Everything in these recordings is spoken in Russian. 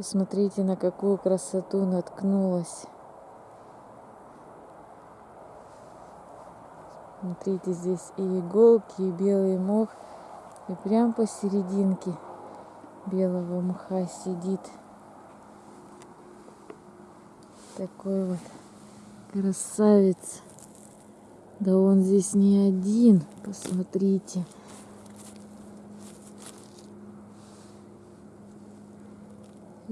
Посмотрите, на какую красоту наткнулась. Смотрите, здесь и иголки, и белый мох. И прям посерединке белого мха сидит. Такой вот красавец. Да он здесь не один, посмотрите.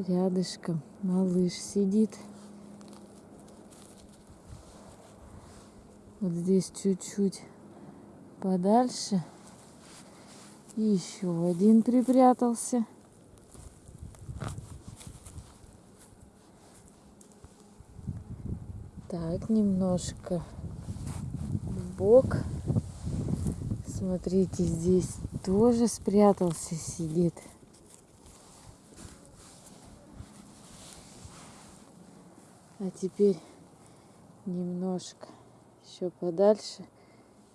Рядышком малыш сидит. Вот здесь чуть-чуть подальше. И еще один припрятался. Так, немножко в бок. Смотрите, здесь тоже спрятался, сидит. А теперь немножко еще подальше.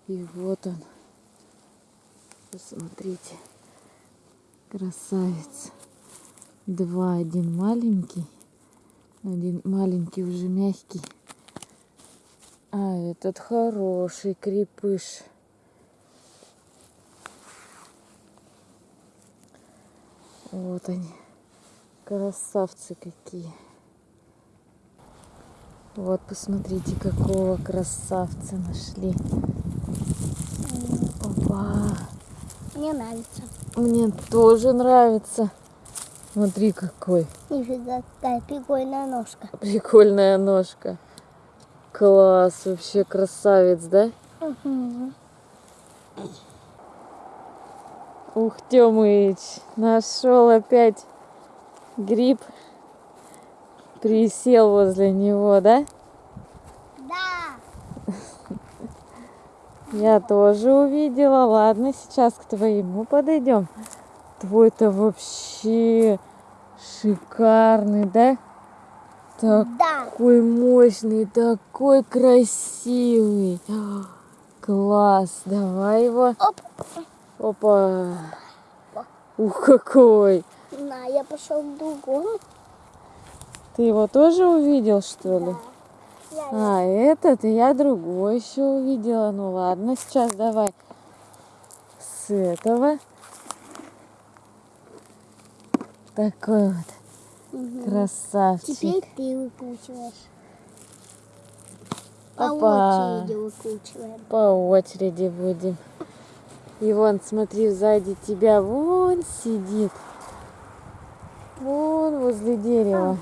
И вот он. Посмотрите. Красавец. Два. Один маленький. Один маленький уже мягкий. А этот хороший крепыш. Вот они. Красавцы какие. Вот, посмотрите, какого красавца нашли. Опа. Мне нравится. Мне тоже нравится. Смотри, какой. Нифига, какая прикольная ножка. Прикольная ножка. Класс, вообще красавец, да? Угу. Ух, Тёмыч, нашел опять гриб. Присел возле него, да? Да. Я тоже увидела. Ладно, сейчас к твоему подойдем. Твой-то вообще шикарный, да? Такой да. мощный, такой красивый. Класс. Давай его. Оп. Опа. Ух, какой. На, я пошел к другому. Ты его тоже увидел, что ли? Да. А, этот, и я другой еще увидела. Ну ладно, сейчас давай с этого. Такой вот Мгм. красавчик. Теперь ты выкручиваешь. По Опа. очереди выкручиваем. По очереди будем. И вон, смотри, сзади тебя вон сидит. Вон возле дерева.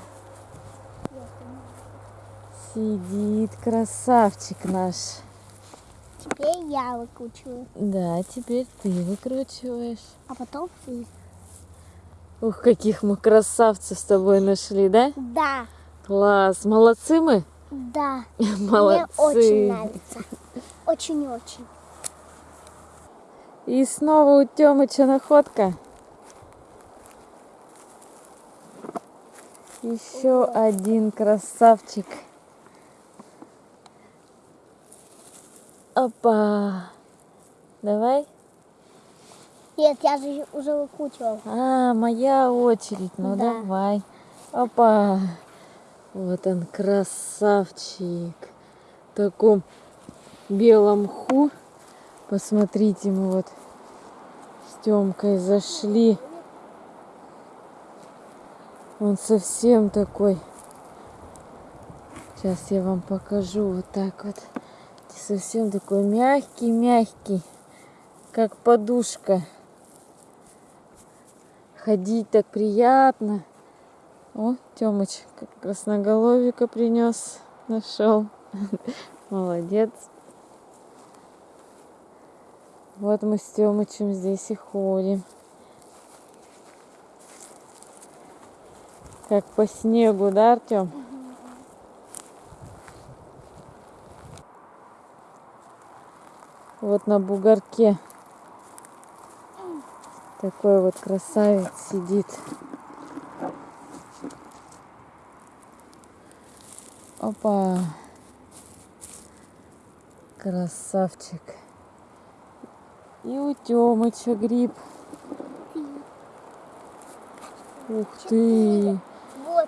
Сидит красавчик наш. Теперь я выкручиваю. Да, теперь ты выкручиваешь. А потом ты. Ух, каких мы красавцев с тобой нашли, да? Да. Класс, молодцы мы? Да. Молодцы. Мне очень нравится. Очень-очень. И снова у Тёмыча находка. Еще один красавчик. Опа. Давай. Нет, я же уже выкручивал. А, моя очередь. Ну Да. давай. Опа. Вот он, красавчик. В таком белом мху. Посмотрите, мы вот с Тёмкой зашли. Он совсем такой. Сейчас я вам покажу вот так вот. Совсем такой мягкий-мягкий, как подушка. Ходить так приятно. О, Тёмыч, как красноголовика принес, нашел. Молодец. Вот мы с Тёмычем здесь и ходим. Как по снегу, да, Артем? Вот на бугорке такой вот красавец сидит. Опа. Красавчик. И у Тёмыча гриб. Ух ты.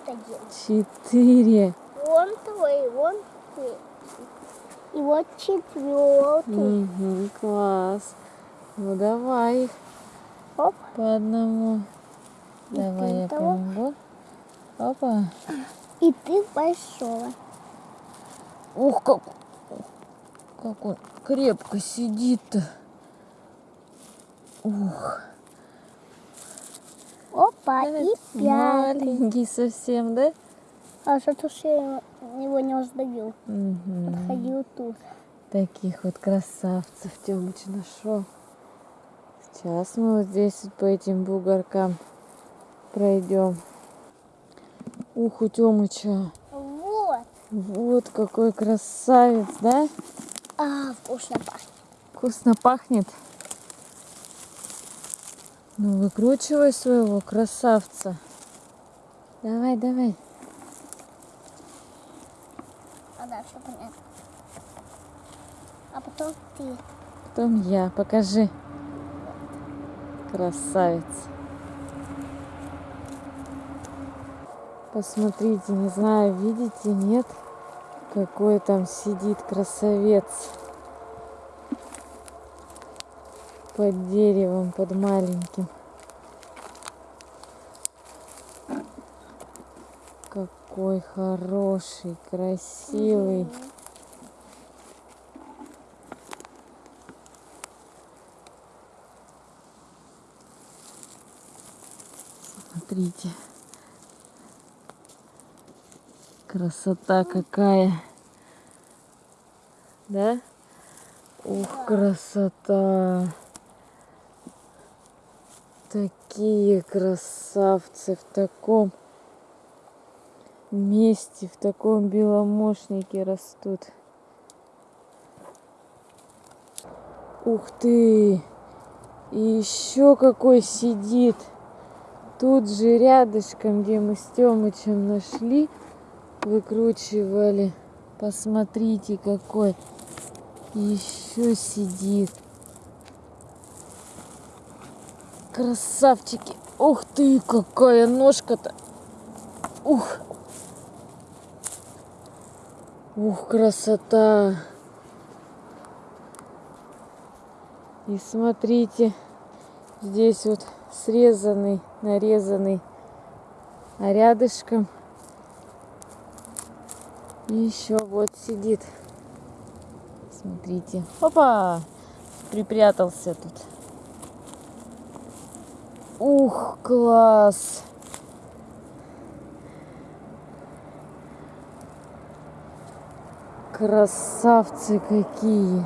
один. Четыре. Вон твой, вон твой. И вот четвертый. Угу, класс. Ну давай их Оп. по одному. И Давай я того. помогу. Опа. И ты большого. Ух, как, как он крепко сидит-то. Ух. Опа, и пятый. Маленький совсем, да? А что-то я его не раздавил. Мгм. Ходил тут. Таких вот красавцев Тёмыч нашел. Сейчас мы вот здесь вот по этим бугоркам пройдем. Ух, у Тёмыча. Вот. Вот какой красавец, да? А, вкусно пахнет. Вкусно пахнет. Ну, выкручивай своего красавца. Давай, давай. Дальше понятно. А потом ты. Потом я. Покажи. Красавец. Посмотрите, не знаю, видите, нет? Какой там сидит красавец. Под деревом, под маленьким. Какой хороший, красивый. Смотрите. Красота какая. Да? Ух, красота. Такие красавцы в таком месте, в таком беломошнике растут. Ух ты! И еще какой сидит. Тут же рядышком, где мы с Тёмычем нашли, выкручивали. Посмотрите, какой еще сидит. Красавчики. Ух ты, какая ножка-то. Ух. Ух, красота. И смотрите, здесь вот срезанный, нарезанный, а рядышком еще вот сидит. Смотрите. Опа! Припрятался тут. Ух, класс! Красавцы какие!